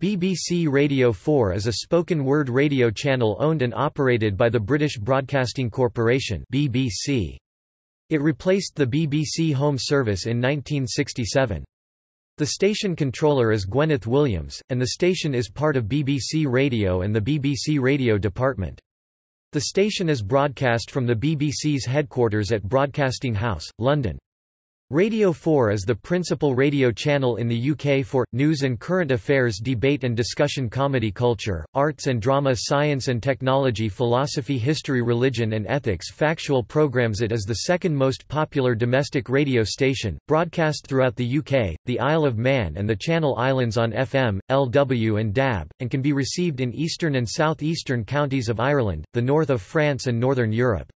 BBC Radio 4 is a spoken-word radio channel owned and operated by the British Broadcasting Corporation BBC. It replaced the BBC Home Service in 1967. The station controller is Gwyneth Williams, and the station is part of BBC Radio and the BBC Radio Department. The station is broadcast from the BBC's headquarters at Broadcasting House, London. Radio 4 is the principal radio channel in the UK for, news and current affairs debate and discussion comedy culture, arts and drama science and technology philosophy history religion and ethics factual programmes It is the second most popular domestic radio station, broadcast throughout the UK, the Isle of Man and the Channel Islands on FM, LW and DAB, and can be received in eastern and southeastern counties of Ireland, the north of France and northern Europe.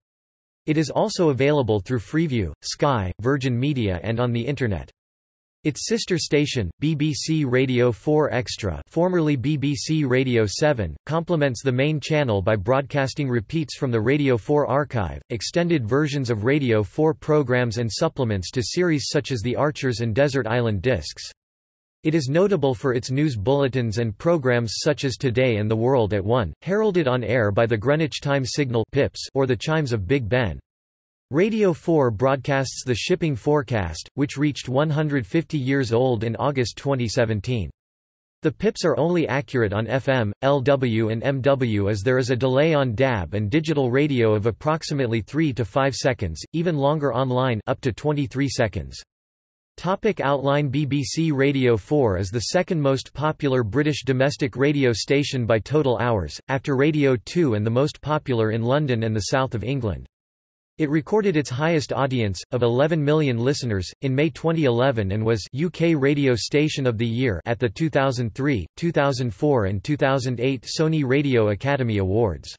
It is also available through Freeview, Sky, Virgin Media and on the Internet. Its sister station, BBC Radio 4 Extra formerly BBC Radio 7, complements the main channel by broadcasting repeats from the Radio 4 archive, extended versions of Radio 4 programs and supplements to series such as The Archers and Desert Island Discs. It is notable for its news bulletins and programs such as Today and The World at 1, heralded on air by the Greenwich Time Signal pips or the chimes of Big Ben. Radio 4 broadcasts the shipping forecast, which reached 150 years old in August 2017. The pips are only accurate on FM, LW and MW as there is a delay on DAB and digital radio of approximately 3 to 5 seconds, even longer online up to 23 seconds. Topic outline BBC Radio 4 is the second most popular British domestic radio station by total hours, after Radio 2 and the most popular in London and the south of England. It recorded its highest audience, of 11 million listeners, in May 2011 and was UK Radio Station of the Year at the 2003, 2004 and 2008 Sony Radio Academy Awards.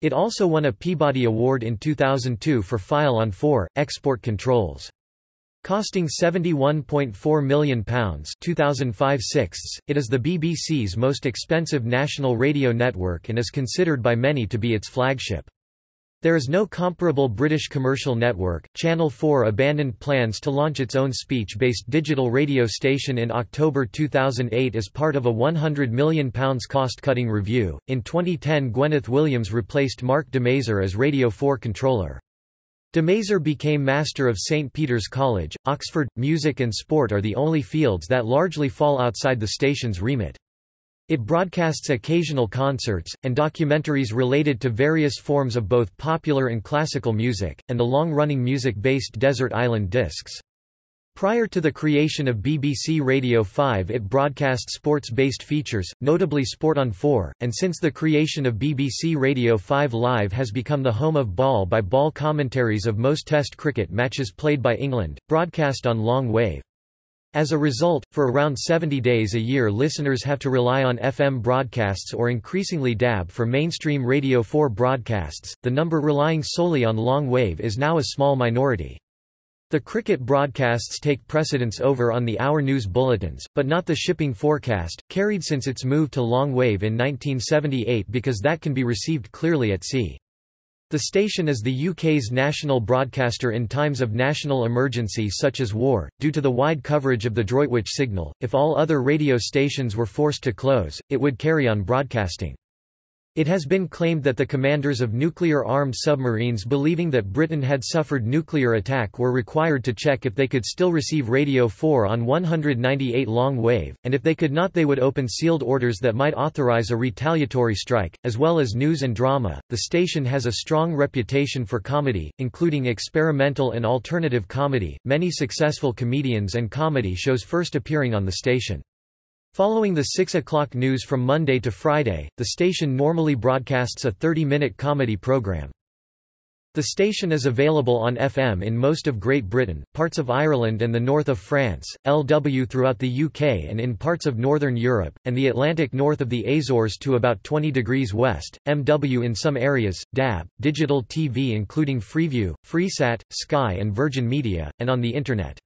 It also won a Peabody Award in 2002 for File on 4, Export Controls. Costing £71.4 million 2005 it is the BBC's most expensive national radio network and is considered by many to be its flagship. There is no comparable British commercial network. Channel 4 abandoned plans to launch its own speech-based digital radio station in October 2008 as part of a £100 million cost-cutting review. In 2010 Gwyneth Williams replaced Mark Damazer as Radio 4 controller. Damazer became Master of St. Peter's College, Oxford. Music and sport are the only fields that largely fall outside the station's remit. It broadcasts occasional concerts, and documentaries related to various forms of both popular and classical music, and the long-running music-based Desert Island Discs. Prior to the creation of BBC Radio 5 it broadcast sports-based features, notably Sport on 4, and since the creation of BBC Radio 5 Live has become the home of ball-by-ball -ball commentaries of most Test cricket matches played by England, broadcast on long wave. As a result, for around 70 days a year listeners have to rely on FM broadcasts or increasingly DAB for mainstream Radio 4 broadcasts, the number relying solely on long wave is now a small minority. The cricket broadcasts take precedence over on the hour news bulletins, but not the shipping forecast, carried since its move to long wave in 1978 because that can be received clearly at sea. The station is the UK's national broadcaster in times of national emergency such as war, due to the wide coverage of the Droitwich signal. If all other radio stations were forced to close, it would carry on broadcasting. It has been claimed that the commanders of nuclear-armed submarines believing that Britain had suffered nuclear attack were required to check if they could still receive Radio 4 on 198 long wave, and if they could not they would open sealed orders that might authorize a retaliatory strike, as well as news and drama. The station has a strong reputation for comedy, including experimental and alternative comedy, many successful comedians and comedy shows first appearing on the station. Following the 6 o'clock news from Monday to Friday, the station normally broadcasts a 30-minute comedy program. The station is available on FM in most of Great Britain, parts of Ireland and the north of France, LW throughout the UK and in parts of Northern Europe, and the Atlantic north of the Azores to about 20 degrees west, MW in some areas, DAB, digital TV including Freeview, Freesat, Sky and Virgin Media, and on the Internet.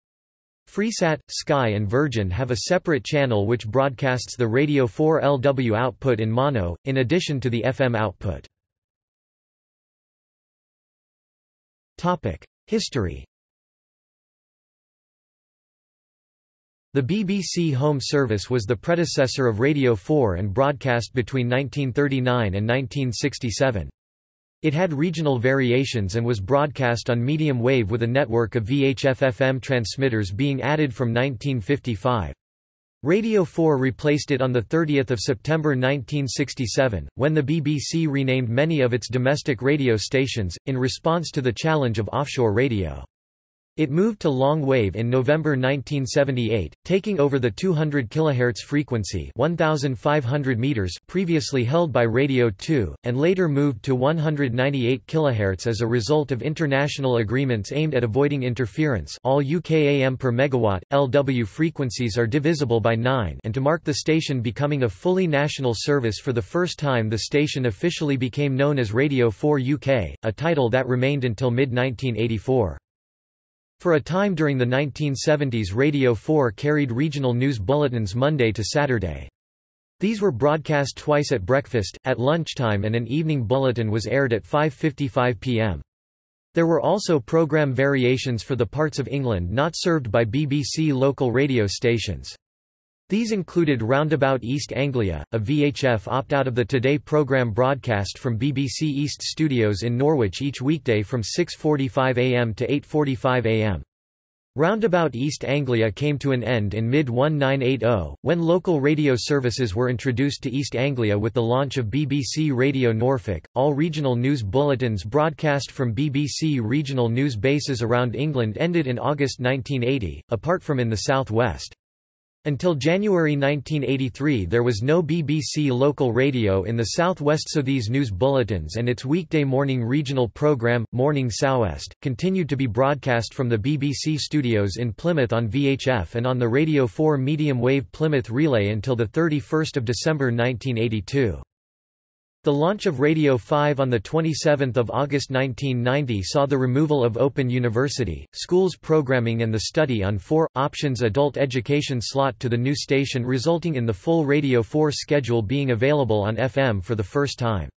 Freesat, Sky and Virgin have a separate channel which broadcasts the Radio 4 LW output in mono, in addition to the FM output. History The BBC Home Service was the predecessor of Radio 4 and broadcast between 1939 and 1967. It had regional variations and was broadcast on medium wave with a network of VHF-FM transmitters being added from 1955. Radio 4 replaced it on 30 September 1967, when the BBC renamed many of its domestic radio stations, in response to the challenge of offshore radio. It moved to long wave in November 1978, taking over the 200 kHz frequency 1500 meters previously held by Radio 2, and later moved to 198 kHz as a result of international agreements aimed at avoiding interference all UK AM per megawatt, LW frequencies are divisible by 9 and to mark the station becoming a fully national service for the first time the station officially became known as Radio 4 UK, a title that remained until mid-1984. For a time during the 1970s Radio 4 carried regional news bulletins Monday to Saturday. These were broadcast twice at breakfast, at lunchtime and an evening bulletin was aired at 5.55 pm. There were also program variations for the parts of England not served by BBC local radio stations. These included Roundabout East Anglia, a VHF opt-out of the Today programme broadcast from BBC East Studios in Norwich each weekday from 6.45 am to 8.45 am. Roundabout East Anglia came to an end in mid-1980, when local radio services were introduced to East Anglia with the launch of BBC Radio Norfolk. All regional news bulletins broadcast from BBC regional news bases around England ended in August 1980, apart from in the south west. Until January 1983 there was no BBC local radio in the southwest so these news bulletins and its weekday morning regional programme, Morning Sou'west, continued to be broadcast from the BBC studios in Plymouth on VHF and on the Radio 4 medium wave Plymouth relay until 31 December 1982. The launch of Radio 5 on 27 August 1990 saw the removal of Open University, schools programming and the study on 4, options adult education slot to the new station resulting in the full Radio 4 schedule being available on FM for the first time.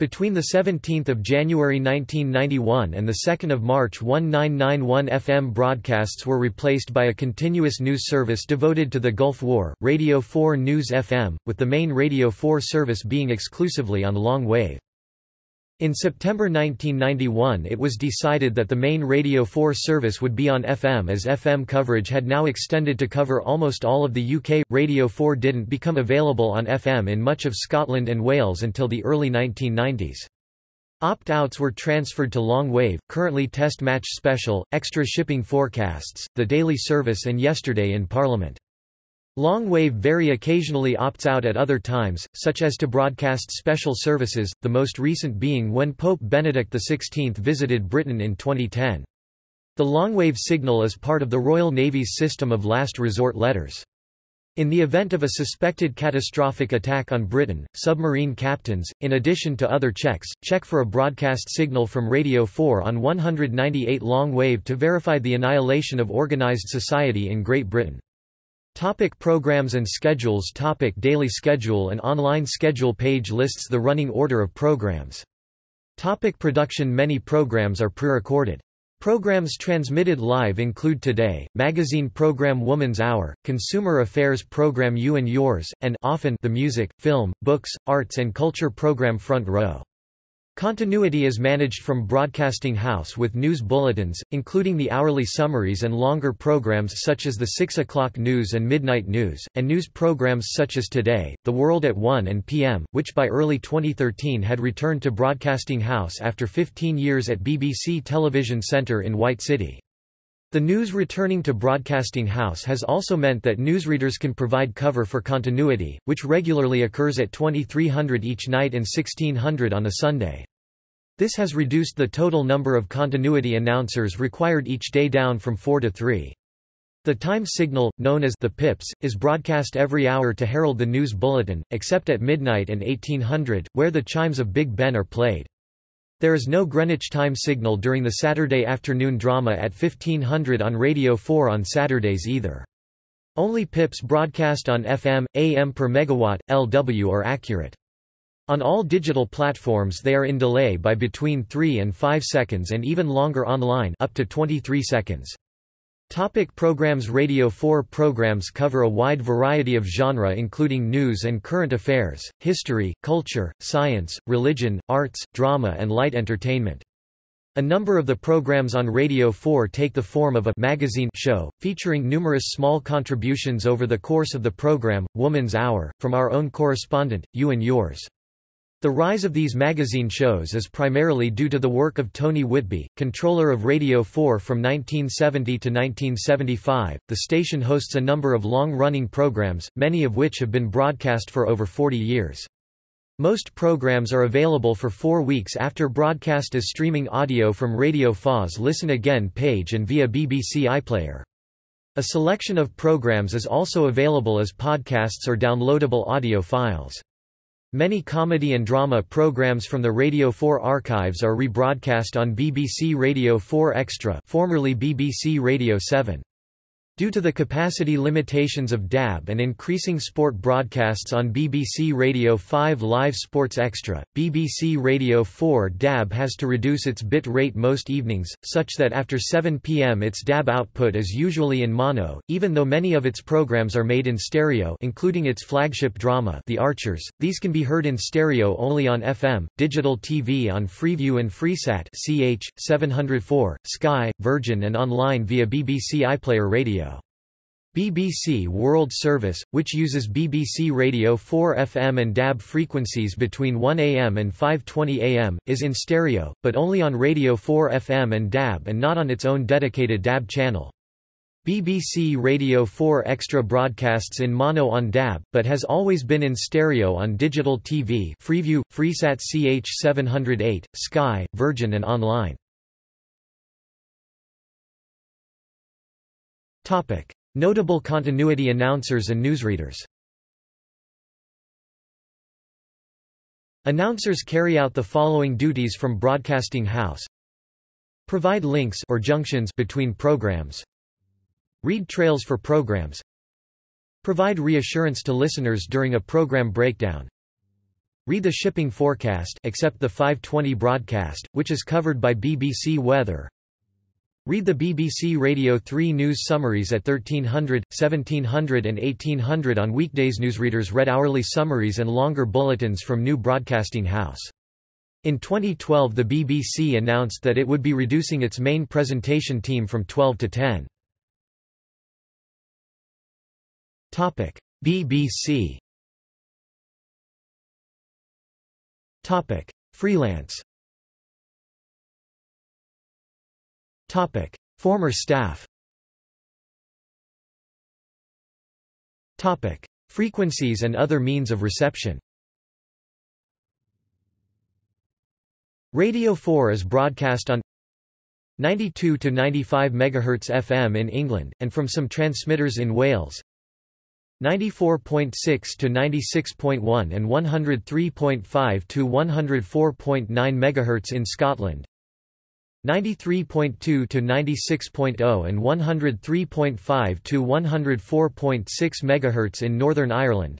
Between 17 January 1991 and 2 March 1991 FM broadcasts were replaced by a continuous news service devoted to the Gulf War, Radio 4 News FM, with the main Radio 4 service being exclusively on long wave. In September 1991 it was decided that the main Radio 4 service would be on FM as FM coverage had now extended to cover almost all of the UK. Radio 4 didn't become available on FM in much of Scotland and Wales until the early 1990s. Opt-outs were transferred to long wave, currently Test Match Special, Extra Shipping Forecasts, The Daily Service and Yesterday in Parliament. Long wave very occasionally opts out at other times, such as to broadcast special services, the most recent being when Pope Benedict XVI visited Britain in 2010. The longwave signal is part of the Royal Navy's system of last resort letters. In the event of a suspected catastrophic attack on Britain, submarine captains, in addition to other checks, check for a broadcast signal from Radio 4 on 198 long wave to verify the annihilation of organised society in Great Britain. Topic programs and schedules Topic Daily schedule and online schedule page lists the running order of programs. Topic production Many programs are pre-recorded. Programs transmitted live include Today, magazine program Woman's Hour, consumer affairs program You and Yours, and often the music, film, books, arts and culture program Front Row. Continuity is managed from Broadcasting House with news bulletins, including the hourly summaries and longer programs such as the 6 o'clock news and midnight news, and news programs such as Today, The World at 1 and p.m., which by early 2013 had returned to Broadcasting House after 15 years at BBC Television Centre in White City. The news returning to Broadcasting House has also meant that newsreaders can provide cover for continuity, which regularly occurs at 2300 each night and 1600 on a Sunday. This has reduced the total number of continuity announcers required each day down from four to three. The time signal, known as the pips, is broadcast every hour to herald the news bulletin, except at midnight and 1800, where the chimes of Big Ben are played. There is no Greenwich time signal during the Saturday afternoon drama at 1500 on Radio 4 on Saturdays either. Only pips broadcast on FM, AM per megawatt, LW are accurate. On all digital platforms they are in delay by between 3 and 5 seconds and even longer online up to 23 seconds. Topic programs Radio 4 programs cover a wide variety of genre including news and current affairs, history, culture, science, religion, arts, drama and light entertainment. A number of the programs on Radio 4 take the form of a magazine show, featuring numerous small contributions over the course of the program, Woman's Hour, from our own correspondent, you and yours. The rise of these magazine shows is primarily due to the work of Tony Whitby, controller of Radio 4 from 1970 to 1975. The station hosts a number of long running programs, many of which have been broadcast for over 40 years. Most programs are available for four weeks after broadcast as streaming audio from Radio 4's Listen Again page and via BBC iPlayer. A selection of programs is also available as podcasts or downloadable audio files. Many comedy and drama programs from the Radio 4 archives are rebroadcast on BBC Radio 4 Extra formerly BBC Radio 7. Due to the capacity limitations of DAB and increasing sport broadcasts on BBC Radio 5 Live Sports Extra, BBC Radio 4 DAB has to reduce its bit rate most evenings, such that after 7 pm its DAB output is usually in mono, even though many of its programs are made in stereo including its flagship drama The Archers, these can be heard in stereo only on FM, digital TV on Freeview and Freesat CH, 704, Sky, Virgin and online via BBC iPlayer Radio. BBC World Service, which uses BBC Radio 4 FM and DAB frequencies between 1 am and 5.20 am, is in stereo, but only on Radio 4 FM and DAB and not on its own dedicated DAB channel. BBC Radio 4 Extra broadcasts in mono on DAB, but has always been in stereo on digital TV Freeview, Freesat CH 708, Sky, Virgin and online. Topic. Notable continuity announcers and newsreaders. Announcers carry out the following duties from Broadcasting House. Provide links or junctions between programs. Read trails for programs. Provide reassurance to listeners during a program breakdown. Read the shipping forecast except the 520 broadcast, which is covered by BBC Weather Read the BBC Radio 3 news summaries at 1300, 1700 and 1800 on weekdays. Newsreaders read hourly summaries and longer bulletins from New Broadcasting House. In 2012 the BBC announced that it would be reducing its main presentation team from 12 to 10. Topic: BBC Topic: Freelance Topic: Former staff. Topic: Frequencies and other means of reception. Radio 4 is broadcast on 92 to 95 MHz FM in England, and from some transmitters in Wales 94.6 to 96.1 and 103.5 to 104.9 MHz in Scotland 93.2 to 96.0 and 103.5 to 104.6 MHz in Northern Ireland.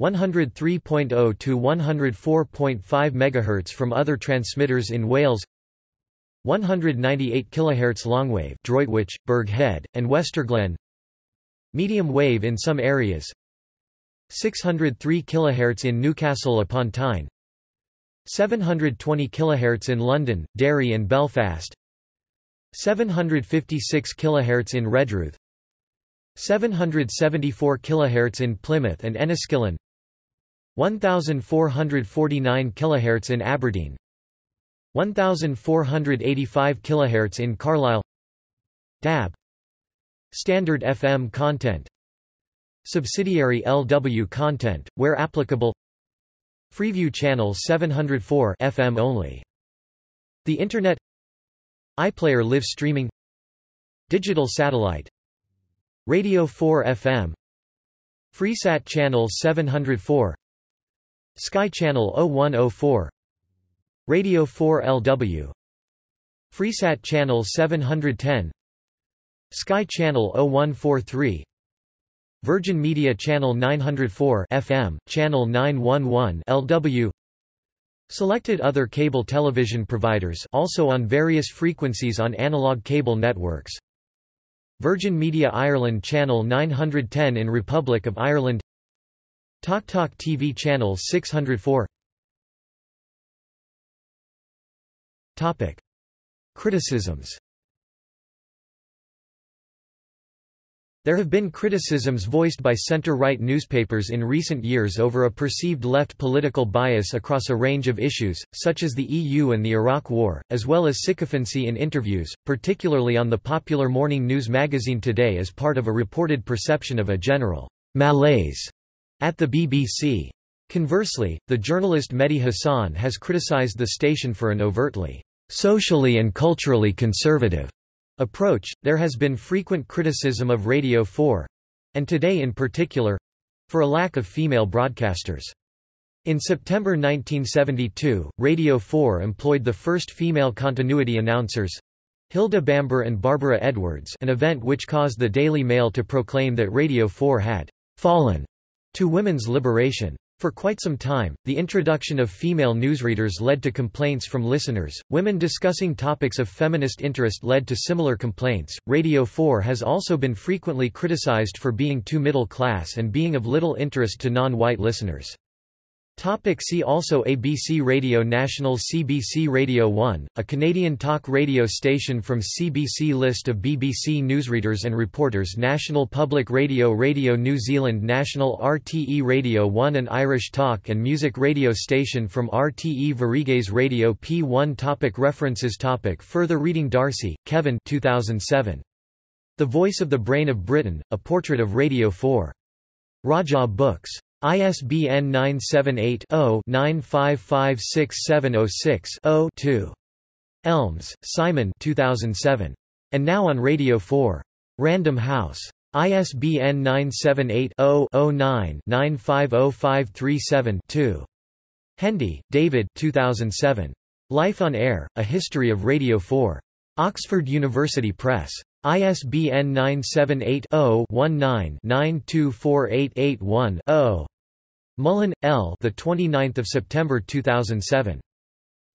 103.0 to 104.5 MHz from other transmitters in Wales. 198 kHz longwave Droitwich, Burghead, and Westerglen. Medium wave in some areas. 603 kHz in Newcastle upon Tyne 720 kHz in London, Derry and Belfast. 756 kHz in Redruth. 774 kHz in Plymouth and Enniskillen. 1449 kHz in Aberdeen. 1485 kHz in Carlisle. DAB Standard FM content. Subsidiary LW content, where applicable Freeview channel 704 FM only. The Internet. iPlayer live streaming. Digital satellite. Radio 4 FM Freesat channel 704 Sky channel 0104 Radio 4 LW Freesat channel 710 Sky channel 0143 Virgin Media Channel 904 FM, Channel 911 LW Selected other cable television providers also on various frequencies on analog cable networks. Virgin Media Ireland Channel 910 in Republic of Ireland. Talk Talk TV Channel 604 Topic. Criticisms There have been criticisms voiced by center-right newspapers in recent years over a perceived left political bias across a range of issues, such as the EU and the Iraq War, as well as sycophancy in interviews, particularly on the popular morning news magazine Today as part of a reported perception of a general malaise at the BBC. Conversely, the journalist Mehdi Hasan has criticized the station for an overtly socially and culturally conservative approach, there has been frequent criticism of Radio 4 and today in particular for a lack of female broadcasters. In September 1972, Radio 4 employed the first female continuity announcers Hilda Bamber and Barbara Edwards an event which caused the Daily Mail to proclaim that Radio 4 had fallen to women's liberation. For quite some time, the introduction of female newsreaders led to complaints from listeners. Women discussing topics of feminist interest led to similar complaints. Radio 4 has also been frequently criticized for being too middle class and being of little interest to non white listeners. Topic see also ABC Radio National CBC Radio 1, a Canadian talk radio station from CBC List of BBC newsreaders and reporters National Public Radio Radio New Zealand National RTE Radio 1 an Irish talk and music radio station from RTE Sveriges Radio P1 topic References topic Further reading Darcy, Kevin 2007. The Voice of the Brain of Britain, A Portrait of Radio 4. Rajah Books. ISBN 978-0-9556706-0-2. Elmes, Simon 2007. And Now on Radio 4. Random House. ISBN 978-0-09-950537-2. Hendy, David 2007. Life on Air, A History of Radio 4. Oxford University Press. ISBN 978 0 19 924881 Mullen, L. The 29th of September 2007.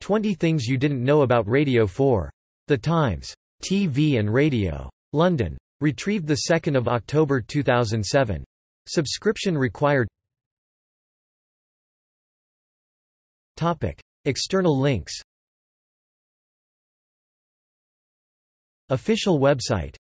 20 Things You Didn't Know About Radio 4. The Times. TV and Radio. London. Retrieved 2 October 2007. Subscription required. Topic. External links. Official website